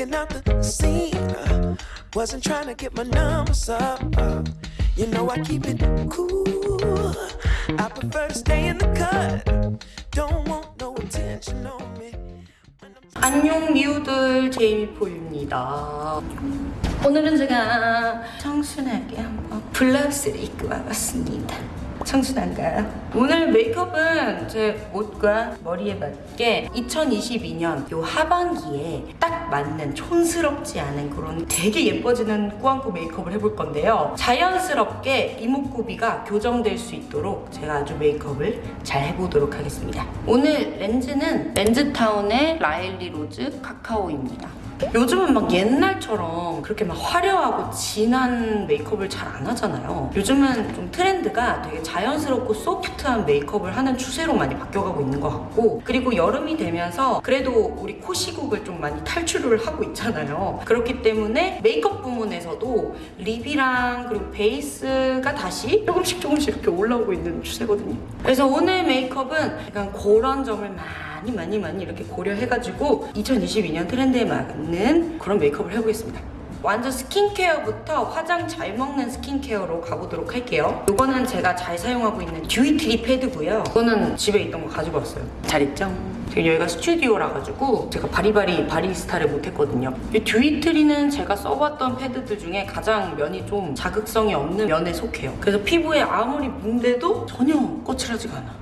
checking out the scene. Uh, wasn't trying to get my numbers up. Uh, you know I keep it cool. I prefer to stay in the cut. Don't want no attention on me. 안녕 미우들 제이미포입니다 오늘은 제가 청순하게 한번 블라우스를 입고 와봤습니다 청순한가요? 오늘 메이크업은 제 옷과 머리에 맞게 2022년 요 하반기에 딱 맞는 촌스럽지 않은 그런 되게 예뻐지는 꾸안꾸 메이크업을 해볼 건데요. 자연스럽게 이목구비가 교정될 수 있도록 제가 아주 메이크업을 잘 해보도록 하겠습니다. 오늘 렌즈는 렌즈타운의 라일리 로즈 카카오입니다 요즘은 막 옛날처럼 그렇게 막 화려하고 진한 메이크업을 잘 안 하잖아요. 요즘은 좀 트렌드가 되게 자연스럽고 소프트한 메이크업을 하는 추세로 많이 바뀌어가고 있는 것 같고 그리고 여름이 되면서 그래도 우리 코 시국을 좀 많이 탈출을 하고 있잖아요. 그렇기 때문에 메이크업 부문에서도 lip이랑 그리고 베이스가 다시 조금씩 조금씩 이렇게 올라오고 있는 추세거든요. 그래서 오늘 메이크업은 약간 그런 점을 많이 많이 많이 이렇게 고려해가지고 2022년 트렌드에 맞는 그런 메이크업을 해보겠습니다. 완전 스킨케어부터 화장 잘 먹는 스킨케어로 가보도록 할게요. 이거는 제가 잘 사용하고 있는 듀이트리 패드고요. 이거는 집에 있던 거 가지고 왔어요. 잘 있죠? 지금 여기가 스튜디오라 가지고 제가 바리바리 바리스타를 못했거든요. 이 듀이트리는 제가 써봤던 패드들 중에 가장 면이 좀 자극성이 없는 면에 속해요. 그래서 피부에 아무리 문대도 전혀 거칠하지가 않아.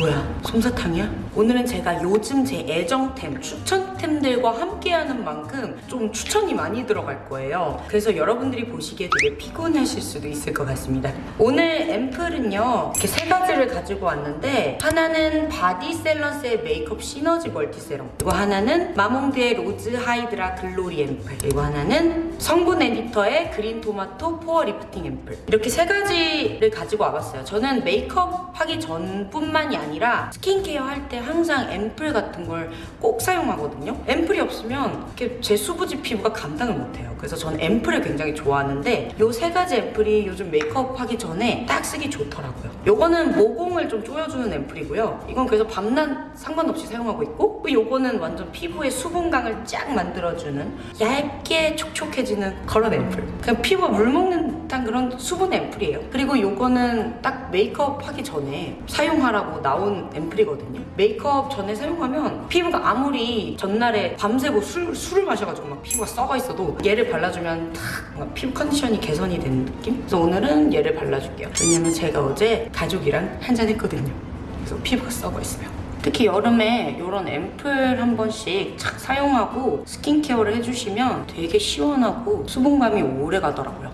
뭐야 솜사탕이야? 오늘은 제가 요즘 제 애정템 추천템들과 함께하는 만큼 좀 추천이 많이 들어갈 거예요. 그래서 여러분들이 보시기에 되게 피곤하실 수도 있을 것 같습니다. 오늘 앰플은요 이렇게 세 가지를 가지고 왔는데 하나는 바디셀러스의 메이크업 시너지 멀티세럼 그리고 하나는 마몽드의 로즈 하이드라 글로리 앰플 그리고 하나는 성분 에디터의 그린 토마토 포어 리프팅 앰플. 이렇게 세 가지를 가지고 와봤어요. 저는 메이크업 하기 전뿐만이 아니라 스킨케어 할 때 항상 앰플 같은 걸 꼭 사용하거든요. 앰플이 없으면 이렇게 제 수부지 피부가 감당을 못해요. 그래서 저는 앰플을 굉장히 좋아하는데 이세 가지 앰플이 요즘 메이크업 하기 전에 딱 쓰기 좋더라고요. 요거는 모공을 좀 조여주는 앰플이고요. 이건 그래서 밤낮 상관없이 사용하고 있고 또 요거는 완전 피부의 수분감을 쫙 만들어주는 얇게 촉촉해지는 그런 앰플. 그냥 피부가 물먹는 듯한 그런 수분 앰플이에요. 그리고 요거는 딱 메이크업 하기 전에 사용하라고 나온 앰플이거든요. 메이크업 전에 사용하면 피부가 아무리 전날에 밤새고 술, 술을 마셔가지고 막 피부가 썩어 있어도 얘를 발라주면 탁 피부 컨디션이 개선이 되는 느낌? 그래서 오늘은 얘를 발라줄게요. 왜냐면 제가 어제 가족이랑 한잔 했거든요. 그래서 피부가 썩어 있어요. 특히 여름에 이런 앰플 한 번씩 착 사용하고 스킨케어를 해주시면 되게 시원하고 수분감이 오래 가더라고요.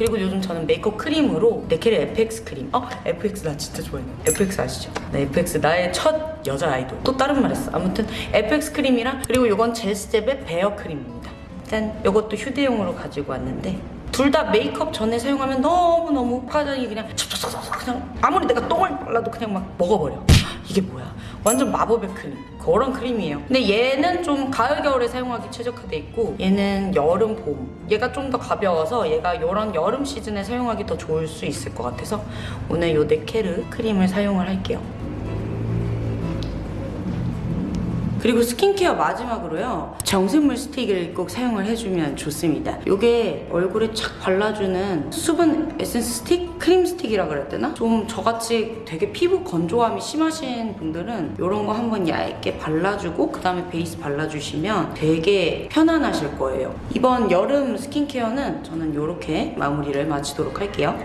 그리고 요즘 저는 메이크업 크림으로 네케르 FX 크림. 어? FX 나 진짜 좋아했는데 FX 아시죠? 네 FX 나의 첫 여자 아이돌. 또 다른 말 했어. 아무튼 FX 크림이랑 그리고 이건 제스텝의 베어 크림입니다. 짠. 이것도 휴대용으로 가지고 왔는데 둘다 메이크업 전에 사용하면 너무너무 화장이 그냥 찹찹찹찹 그냥 아무리 내가 똥을 발라도 그냥 막 먹어버려. 이게 뭐야 완전 마법의 크림 그런 크림이에요. 근데 얘는 좀 가을 겨울에 사용하기 최적화돼 있고 얘는 여름 봄. 얘가 좀 더 가벼워서 얘가 이런 여름 시즌에 사용하기 더 좋을 수 있을 것 같아서 오늘 요 네케르 크림을 사용을 할게요 그리고 스킨케어 마지막으로요 정샘물 스틱을 꼭 사용을 해주면 좋습니다 이게 얼굴에 착 발라주는 수분 에센스 스틱? 크림 스틱이라 그래야 되나? 좀 저같이 되게 피부 건조함이 심하신 분들은 이런 거 한번 얇게 발라주고 그 다음에 베이스 발라주시면 되게 편안하실 거예요 이번 여름 스킨케어는 저는 이렇게 마무리를 마치도록 할게요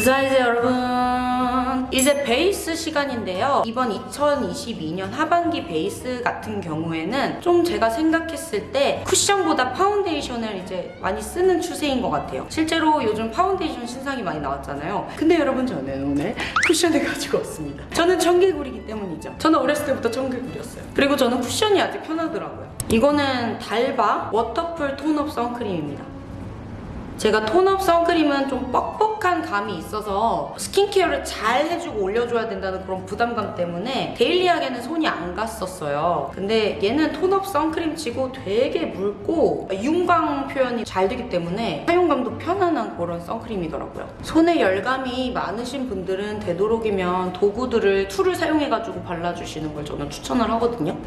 자 이제 여러분 이제 베이스 시간인데요. 이번 2022년 하반기 베이스 같은 경우에는 좀 제가 생각했을 때 쿠션보다 파운데이션을 이제 많이 쓰는 추세인 것 같아요. 실제로 요즘 파운데이션 신상이 많이 나왔잖아요. 근데 여러분 저는 오늘 쿠션을 가지고 왔습니다. 저는 청개구리기 때문이죠. 저는 어렸을 때부터 청개구리였어요. 그리고 저는 쿠션이 아주 편하더라고요. 이거는 달바 워터풀 tone-up 선크림입니다 제가 tone-up 선크림은 좀 뻑뻑한 감이 있어서 스킨케어를 잘 해주고 올려줘야 된다는 그런 부담감 때문에 daily하게는 손이 안 갔었어요. 근데 얘는 tone-up 선크림 치고 되게 묽고 윤광 표현이 잘 되기 때문에 사용감도 편안한 그런 선크림이더라고요. 손에 열감이 많으신 분들은 되도록이면 도구들을 tool을 사용해가지고 발라주시는 걸 저는 추천을 하거든요.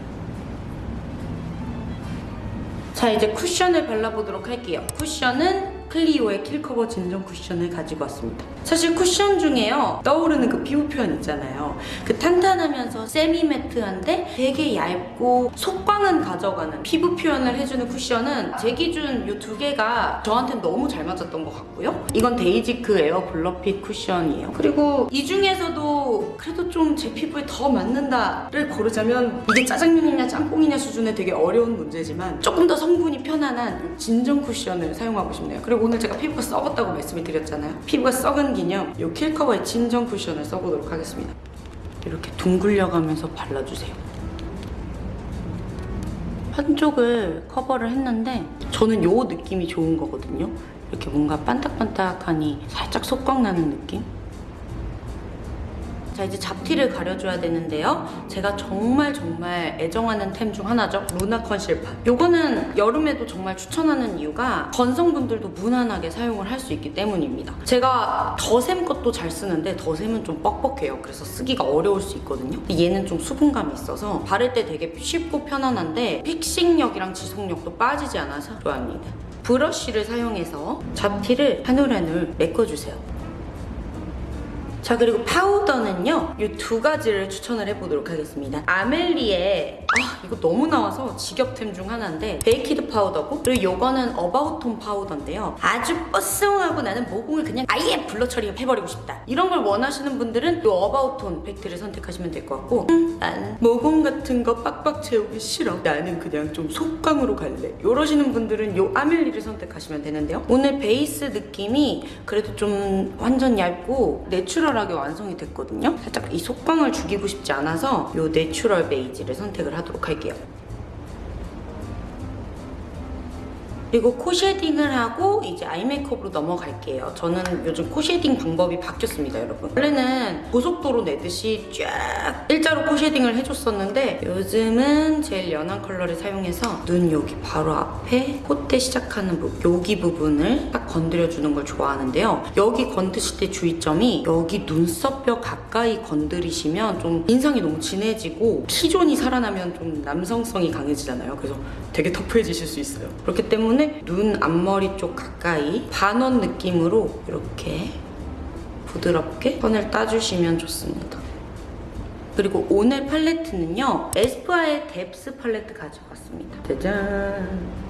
자 이제 쿠션을 발라보도록 할게요. 쿠션은 클리오의 킬커버 진정 쿠션을 가지고 왔습니다. 사실 쿠션 중에요 떠오르는 그 피부 표현 있잖아요. 그 탄탄하면서 semi-matte한데 되게 얇고 속광은 가져가는 피부 표현을 해주는 쿠션은 제 기준 이 두 개가 저한테 너무 잘 맞았던 것 같고요. 이건 데이지크 에어 블러핏 쿠션이에요. 그리고 이 중에서도 그래도 좀 제 피부에 더 맞는다를 고르자면 이게 짜장면이냐 짬뽕이냐 수준의 되게 어려운 문제지만 조금 더 성분이 편안한 이 진정 쿠션을 사용하고 싶네요. 그리고 오늘 제가 피부가 썩었다고 말씀을 드렸잖아요. 피부가 썩은 기념 이 킬커버의 진정 쿠션을 써보도록 하겠습니다. 이렇게 둥글려가면서 발라주세요. 한쪽을 커버를 했는데 저는 요 느낌이 좋은 거거든요. 이렇게 뭔가 반딱반딱하니 살짝 속광 나는 느낌? 자 이제 잡티를 가려줘야 되는데요. 제가 정말 정말 애정하는 템 중 하나죠. 루나 컨실파. 요거는 여름에도 정말 추천하는 이유가 건성분들도 무난하게 사용을 할 수 있기 때문입니다. 제가 더샘 것도 잘 쓰는데 더샘은 좀 뻑뻑해요. 그래서 쓰기가 어려울 수 있거든요. 얘는 좀 수분감이 있어서 바를 때 되게 쉽고 편안한데 픽싱력이랑 지속력도 빠지지 않아서 좋아합니다. 브러쉬를 사용해서 잡티를 한 올 한 올 메꿔주세요. 자 그리고 파우더는요 이 두 가지를 추천을 해보도록 하겠습니다. 아멜리의 아 이거 너무 나와서 지겹템 중 하나인데 baked 파우더고 그리고 요거는 어바웃톤 파우더인데요. 아주 뽀송하고 나는 모공을 그냥 아예 blur 처리해버리고 싶다. 이런 걸 원하시는 분들은 이 어바웃톤 팩트를 선택하시면 될 것 같고 음, 난 모공 같은 거 빡빡 채우기 싫어. 나는 그냥 좀 속광으로 갈래. 이러시는 분들은 이 아멜리를 선택하시면 되는데요. 오늘 베이스 느낌이 그래도 좀 완전 얇고 내추럴하게 완성이 됐거든요. 살짝 이 속광을 죽이고 싶지 않아서 이 내추럴 베이지를 선택을 하도록 할게요 take care 그리고 코 shading을 하고 이제 아이 메이크업으로 넘어갈게요. 저는 요즘 코 shading 방법이 바뀌었습니다, 여러분. 원래는 고속도로 내듯이 쫙 일자로 코 shading을 해줬었는데 요즘은 제일 연한 컬러를 사용해서 눈 여기 바로 앞에 콧대 시작하는 부분, 여기 부분을 딱 건드려주는 걸 좋아하는데요. 여기 건드실 때 주의점이 여기 눈썹뼈 가까이 건드리시면 좀 인상이 너무 진해지고 T존이 살아나면 좀 남성성이 강해지잖아요. 그래서 되게 터프해지실 수 있어요. 그렇기 때문에 눈 앞머리 쪽 가까이 반원 느낌으로 이렇게 부드럽게 선을 따주시면 좋습니다. 그리고 오늘 팔레트는요. 에스쁘아의 뎁스 팔레트 가지고 왔습니다. 짜잔!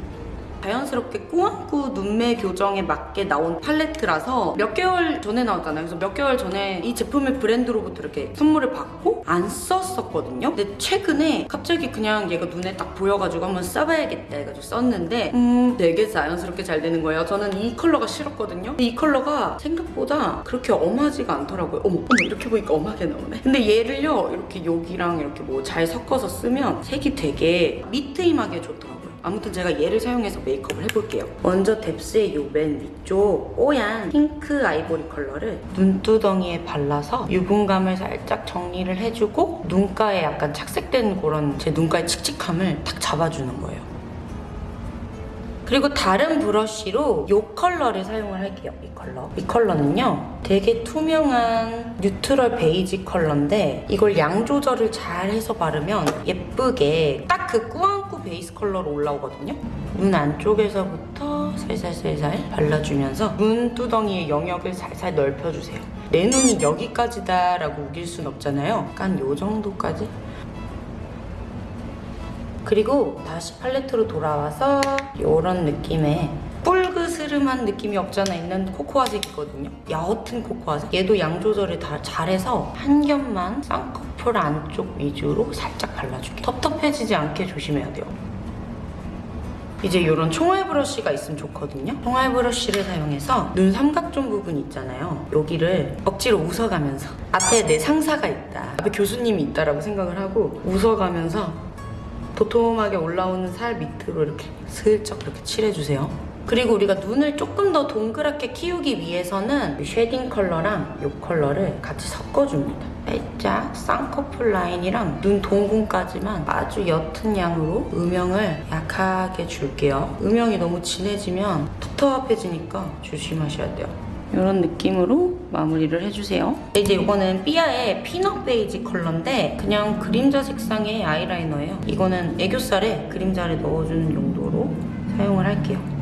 자연스럽게 꾸안꾸 눈매 교정에 맞게 나온 팔레트라서 몇 개월 전에 나왔잖아요. 그래서 몇 개월 전에 이 제품을 브랜드로부터 이렇게 선물을 받고 안 썼었거든요. 근데 최근에 갑자기 그냥 얘가 눈에 딱 보여가지고 한번 써봐야겠다 해가지고 썼는데 음 되게 자연스럽게 잘 되는 거예요. 저는 이 컬러가 싫었거든요. 근데 이 컬러가 생각보다 그렇게 엄하지가 않더라고요. 어머, 어머 이렇게 보니까 엄하게 나오네. 근데 얘를요 이렇게 여기랑 이렇게 뭐 잘 섞어서 쓰면 색이 되게 미트임하게 좋더라고요. 아무튼 제가 얘를 사용해서 메이크업을 해볼게요. 먼저 뎁스의 요 맨 위쪽 뽀얀 핑크 아이보리 컬러를 눈두덩이에 발라서 유분감을 살짝 정리를 해주고 눈가에 약간 착색된 그런 제 눈가의 칙칙함을 탁 잡아주는 거예요. 그리고 다른 브러쉬로 이 컬러를 사용을 할게요. 이 컬러. 이 컬러는요. 되게 투명한 neutral 베이지 컬러인데 이걸 양 조절을 잘 해서 바르면 예쁘게 딱 그 꾸안꾸 베이스 컬러로 올라오거든요. 눈 안쪽에서부터 살살살살 발라주면서 눈두덩이의 영역을 살살 넓혀주세요. 내 눈이 여기까지다 라고 우길 순 없잖아요. 약간 요 정도까지 그리고 다시 팔레트로 돌아와서 이런 느낌의 뿔그스름한 느낌이 없잖아 있는 코코아색이거든요. 옅은 코코아색. 얘도 양 조절을 다 잘해서 한 겹만 쌍꺼풀 안쪽 위주로 살짝 발라줄게요. 텁텁해지지 않게 조심해야 돼요. 이제 이런 총알 브러쉬가 있으면 좋거든요. 총알 브러쉬를 사용해서 눈 삼각존 부분 있잖아요. 여기를 억지로 웃어가면서 앞에 내 상사가 있다. 앞에 교수님이 있다라고 생각을 하고 웃어가면서 도톰하게 올라오는 살 밑으로 이렇게 슬쩍 이렇게 칠해주세요. 그리고 우리가 눈을 조금 더 동그랗게 키우기 위해서는 이 shading 컬러랑 이 컬러를 같이 섞어줍니다. 살짝 쌍꺼풀 라인이랑 눈 동공까지만 아주 옅은 양으로 음영을 약하게 줄게요. 음영이 너무 진해지면 텁텁해지니까 조심하셔야 돼요. 이런 느낌으로 마무리를 해주세요. 이제 이거는 삐아의 피넛 베이지 컬러인데 그냥 그림자 색상의 아이라이너예요. 이거는 애교살에 그림자를 넣어주는 용도로 사용을 할게요.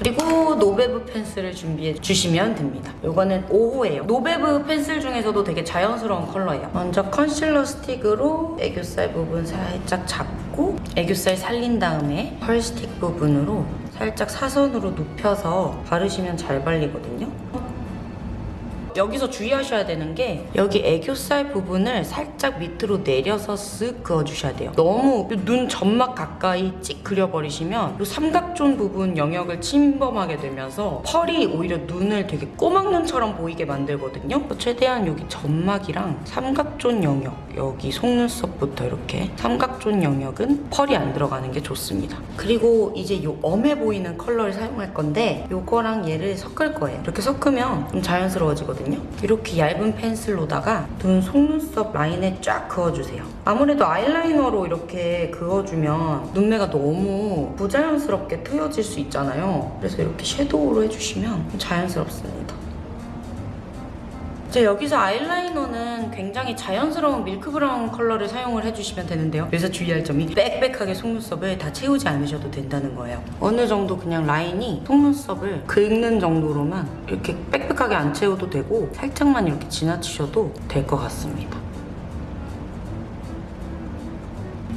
그리고 노베브 펜슬을 준비해 주시면 됩니다. 이거는 5호예요. 노베브 펜슬 중에서도 되게 자연스러운 컬러예요. 먼저 컨실러 스틱으로 애교살 부분 살짝 잡고 애교살 살린 다음에 펄 스틱 부분으로 살짝 사선으로 눕혀서 바르시면 잘 발리거든요. 여기서 주의하셔야 되는 게 여기 애교살 부분을 살짝 밑으로 내려서 쓱 그어주셔야 돼요. 너무 눈 점막 가까이 찍 그려버리시면 이 삼각존 부분 영역을 침범하게 되면서 펄이 오히려 눈을 되게 꼬막눈처럼 보이게 만들거든요. 최대한 여기 점막이랑 삼각존 영역 여기 속눈썹부터 이렇게 삼각존 영역은 펄이 안 들어가는 게 좋습니다. 그리고 이제 이 엄해 보이는 컬러를 사용할 건데 이거랑 얘를 섞을 거예요. 이렇게 섞으면 좀 자연스러워지거든요. 이렇게 얇은 펜슬로다가 눈 속눈썹 라인에 쫙 그어주세요. 아무래도 아이라이너로 이렇게 그어주면 눈매가 너무 부자연스럽게 트여질 수 있잖아요. 그래서 이렇게 섀도우로 해주시면 자연스럽습니다. 이제 여기서 아이라이너는 굉장히 자연스러운 밀크 브라운 컬러를 사용을 해주시면 되는데요. 여기서 주의할 점이 빽빽하게 속눈썹을 다 채우지 않으셔도 된다는 거예요. 어느 정도 그냥 라인이 속눈썹을 긁는 정도로만 이렇게 빽빽하게 안 채워도 되고 살짝만 이렇게 지나치셔도 될 것 같습니다.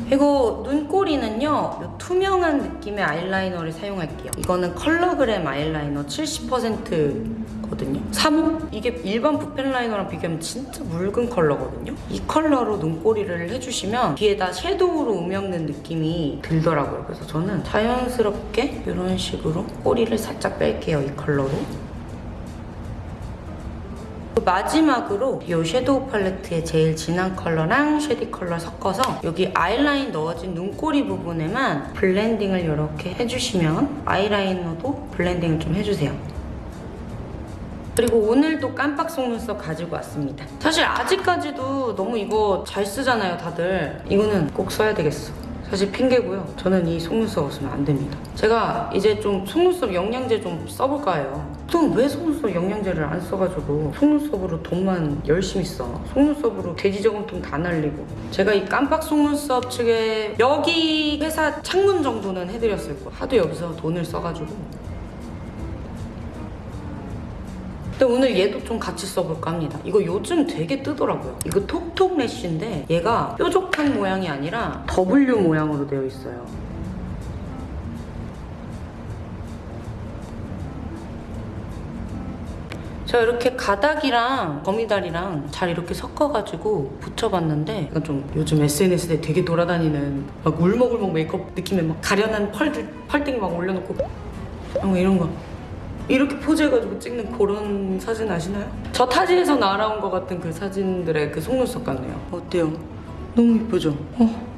그리고 눈꼬리는요 요 투명한 느낌의 아이라이너를 사용할게요 이거는 컬러그램 아이라이너 70% 거든요 3호? 이게 일반 붓펜 라이너랑 비교하면 진짜 묽은 컬러거든요 이 컬러로 눈꼬리를 해주시면 뒤에다 섀도우로 음영 넣는 느낌이 들더라고요 그래서 저는 자연스럽게 이런 식으로 꼬리를 살짝 뺄게요 이 컬러로 마지막으로 이 섀도우 팔레트의 제일 진한 컬러랑 shading 컬러 섞어서 여기 아이라인 넣어진 눈꼬리 부분에만 blending을 이렇게 해주시면 아이라이너도 blending을 좀 해주세요. 그리고 오늘도 깜빡 속눈썹 가지고 왔습니다. 사실 아직까지도 너무 이거 잘 쓰잖아요, 다들. 이거는 꼭 써야 되겠어. 사실 핑계고요. 저는 이 속눈썹 없으면 안 됩니다. 제가 이제 좀 속눈썹 영양제 좀 써볼까 해요. 보통 왜 속눈썹 영양제를 안 써가지고 속눈썹으로 돈만 열심히 써. 속눈썹으로 돼지 저금통 다 날리고. 제가 이 깜빡 속눈썹 측에 여기 회사 창문 정도는 해드렸을 거예요. 하도 여기서 돈을 써가지고. 근데 오늘 얘도 좀 같이 써볼까 합니다. 이거 요즘 되게 뜨더라고요. 이거 톡톡 래쉬인데 얘가 뾰족한 모양이 아니라 W 모양으로 되어 있어요. 제가 이렇게 가닥이랑 거미다리랑 잘 이렇게 섞어가지고 붙여봤는데 이건 좀 요즘 SNS에 되게 돌아다니는 막 울먹울먹 메이크업 느낌의 막 가련한 펄들 펄땡이 막 올려놓고 뭐 이런 거 이렇게 포즈해가지고 찍는 그런 사진 아시나요? 저 타지에서 날아온 것 같은 그 사진들의 그 속눈썹 같네요. 어때요? 너무 이쁘죠? 어.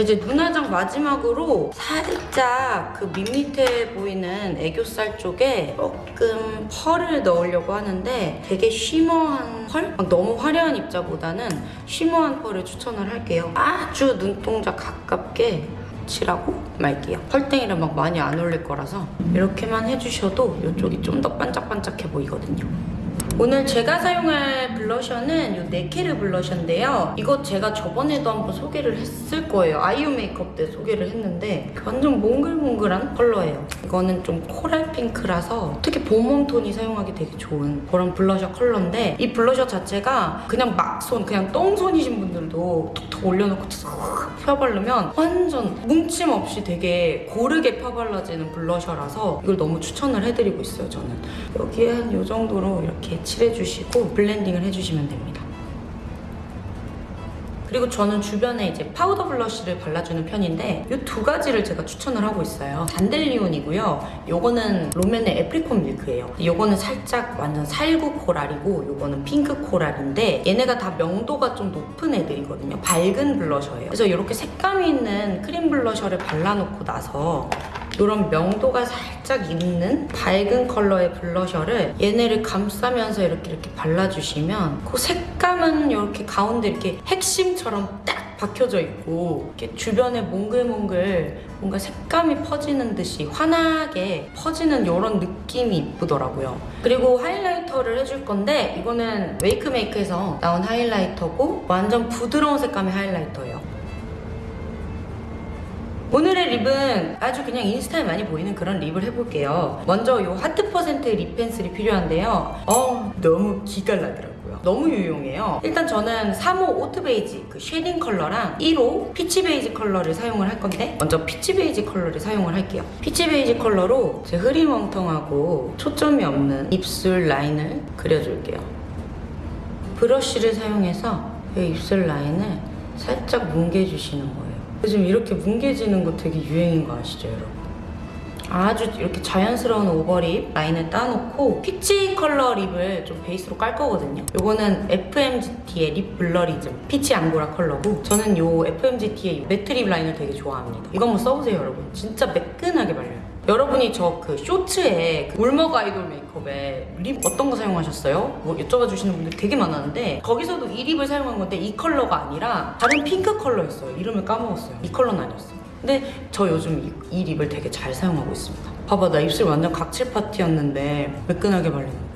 이제 눈화장 마지막으로 살짝 그 밋밋해 보이는 애교살 쪽에 조금 펄을 넣으려고 하는데 되게 쉬머한 펄? 막 너무 화려한 입자보다는 쉬머한 펄을 추천을 할게요. 아주 눈동자 가깝게 칠하고 말게요. 펄땡이를 막 많이 안 올릴 거라서 이렇게만 해주셔도 이쪽이 좀 더 반짝반짝해 보이거든요. 오늘 제가 사용할 블러셔는 이 네케르 블러셔인데요. 이거 제가 저번에도 한번 소개를 했을 거예요. 아이유 메이크업 때 소개를 했는데 완전 몽글몽글한 컬러예요. 이거는 좀 코랄 핑크라서 특히 봄웜 톤이 사용하기 되게 좋은 그런 블러셔 컬러인데 이 블러셔 자체가 그냥 막손, 그냥 똥손이신 분들도 툭툭 올려놓고 싹 펴바르면 완전 뭉침 없이 되게 고르게 펴발라지는 블러셔라서 이걸 너무 추천을 해드리고 있어요, 저는. 여기에 한 이 정도로 이렇게 칠해주시고 blending을 해주시면 됩니다. 그리고 저는 주변에 이제 파우더 블러쉬를 발라주는 편인데 이 두 가지를 제가 추천을 하고 있어요. 단델리온이고요. 요거는 롬앤의 애프리콘 밀크예요. 요거는 살짝 완전 살구 코랄이고 요거는 핑크 코랄인데 얘네가 다 명도가 좀 높은 애들이거든요. 밝은 블러셔예요. 그래서 이렇게 색감이 있는 크림 블러셔를 발라놓고 나서 이런 명도가 살짝 있는 밝은 컬러의 블러셔를 얘네를 감싸면서 이렇게 이렇게 발라주시면 그 색감은 이렇게 가운데 이렇게 핵심처럼 딱 박혀져 있고 이렇게 주변에 몽글몽글 뭔가 색감이 퍼지는 듯이 환하게 퍼지는 이런 느낌이 이쁘더라고요. 그리고 하이라이터를 해줄 건데 이거는 웨이크메이크에서 나온 하이라이터고 완전 부드러운 색감의 하이라이터예요. 오늘의 립은 아주 그냥 인스타에 많이 보이는 그런 립을 해볼게요. 먼저 이 하트 퍼센트 립 펜슬이 필요한데요. 어, 너무 기깔나더라고요. 너무 유용해요. 일단 저는 3호 오트 베이지 그 shading 컬러랑 1호 피치 베이지 컬러를 사용을 할 건데 먼저 피치 베이지 컬러를 사용을 할게요. 피치 베이지 컬러로 제 흐리멍텅하고 초점이 없는 입술 라인을 그려줄게요. 브러쉬를 사용해서 이 입술 라인을 살짝 뭉개주시는 거예요. 요즘 이렇게 뭉개지는 거 되게 유행인 거 아시죠, 여러분? 아주 이렇게 자연스러운 over lip 라인을 따놓고 peach 컬러 lip을 좀 베이스로 깔 거거든요. 요거는 FMGT의 립 블러리즘 피치 앙고라 컬러고 저는 요 FMGT의 matte lip 라인을 되게 좋아합니다. 이거 한번 써보세요, 여러분. 진짜 매끈하게 발려요. 여러분이 저 그 쇼츠에 그 울먹 아이돌 메이크업에 lip 어떤 거 사용하셨어요? 뭐 여쭤봐 주시는 분들 되게 많았는데 거기서도 이 lip을 사용한 건데 이 컬러가 아니라 다른 핑크 컬러였어요. 이름을 까먹었어요. 이 컬러는 아니었어요. 근데 저 요즘 이, 이 lip을 되게 잘 사용하고 있습니다. 봐봐 나 입술 완전 각질 파티였는데 매끈하게 발리는.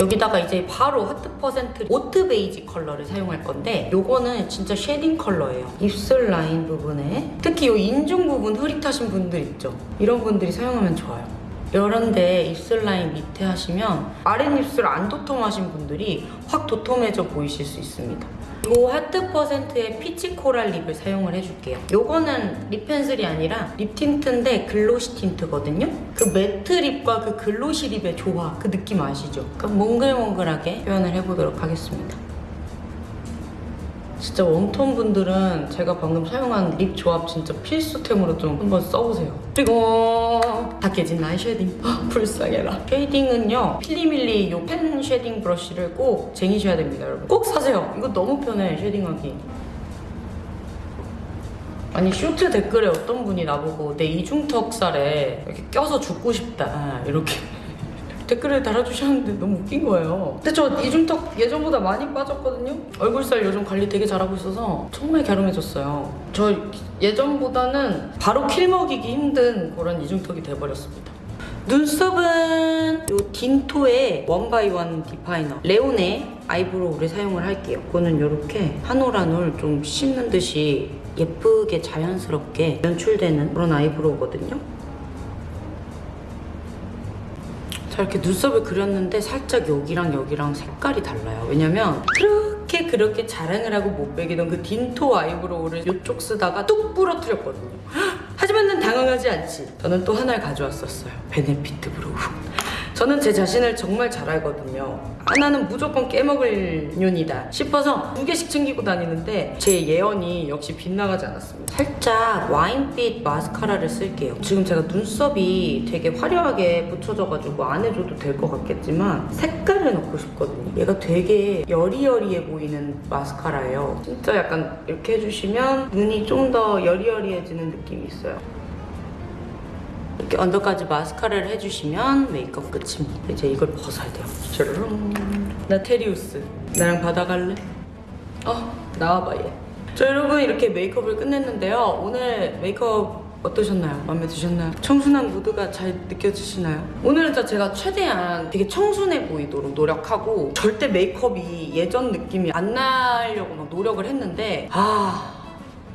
여기다가 이제 바로 하트 퍼센트 오트 베이지 컬러를 사용할 건데 요거는 진짜 shading 컬러예요. 입술 라인 부분에 특히 요 인중 부분 흐릿하신 분들 있죠? 이런 분들이 사용하면 좋아요. 이런데 입술 라인 밑에 하시면 아랫입술 안 도톰하신 분들이 확 도톰해져 보이실 수 있습니다. 요 하트 퍼센트의 peach coral lip을 사용을 해줄게요. 요거는 lip pencil이 아니라 lip tint인데 glossy tint거든요. 그 matte lip과 그 glossy lip의 조화 그 느낌 아시죠? 그럼 몽글몽글하게 표현을 해보도록 하겠습니다. 진짜 warm tone 분들은 제가 방금 사용한 lip 조합 진짜 필수템으로 좀 한번 써보세요. 그리고 다 깨진 나의 shading. 헉, 불쌍해라. shading은요. 필리밀리 요 fan shading brush를 꼭 쟁이셔야 됩니다, 여러분. 꼭 사세요. 이거 너무 편해, shading하기. 아니 쇼트 댓글에 어떤 분이 나보고 내 이중턱살에 이렇게 껴서 죽고 싶다 이렇게 댓글을 달아주셨는데 너무 웃긴 거예요. 근데 저 이중턱 예전보다 많이 빠졌거든요. 얼굴살 요즘 관리 되게 잘하고 있어서 정말 갸름해졌어요. 저 예전보다는 바로 kill 먹이기 힘든 그런 이중턱이 돼버렸습니다. 눈썹은 요 딘토의 원바이원 디파이너 레온의 eyebrow를 사용을 할게요. 이거는 이렇게 한 올 한 올 좀 씹는 듯이 예쁘게 자연스럽게 연출되는 그런 eyebrow거든요. 자 이렇게 눈썹을 그렸는데 살짝 여기랑 여기랑 색깔이 달라요. 왜냐면 그렇게 그렇게 자랑을 하고 못 배기던 그 딘토 eyebrow를 이쪽 쓰다가 뚝 부러뜨렸거든요. 하지만 난 당황하지 않지. 저는 또 하나를 가져왔었어요. 베네피트 brow. 저는 제 자신을 정말 잘 알거든요. 하나는 무조건 깨먹을 년이다 싶어서 두 개씩 챙기고 다니는데 제 예언이 역시 빗나가지 않았습니다. 살짝 와인빛 마스카라를 쓸게요. 지금 제가 눈썹이 되게 화려하게 붙여져가지고 안 해줘도 될 것 같겠지만 색깔을 넣고 싶거든요. 얘가 되게 여리여리해 보이는 마스카라예요. 진짜 약간 이렇게 해주시면 눈이 좀 더 여리여리해지는 느낌이 있어요. 이렇게 언더까지 마스카라를 해주시면 메이크업 끝입니다. 이제 이걸 벗어야 돼요. 짜르릉. 나 테리우스. 나랑 바다 갈래? 어, 나와봐 얘. 자 여러분 이렇게 메이크업을 끝냈는데요. 오늘 메이크업 어떠셨나요? 마음에 드셨나요? 청순한 무드가 잘 느껴지시나요? 오늘은 제가 최대한 되게 청순해 보이도록 노력하고 절대 메이크업이 예전 느낌이 안 나려고 막 노력을 했는데 아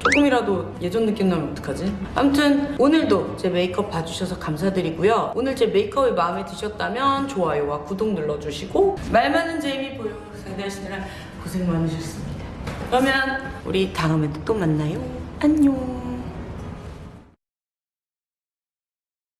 조금이라도 예전 느낌 나면 어떡하지? 아무튼 오늘도 제 메이크업 봐주셔서 감사드리고요. 오늘 제 메이크업이 마음에 드셨다면 좋아요와 구독 눌러주시고 말 많은 제이미 보여 상대하시느라 고생 많으셨습니다. 그러면 우리 다음에 또 만나요. 안녕.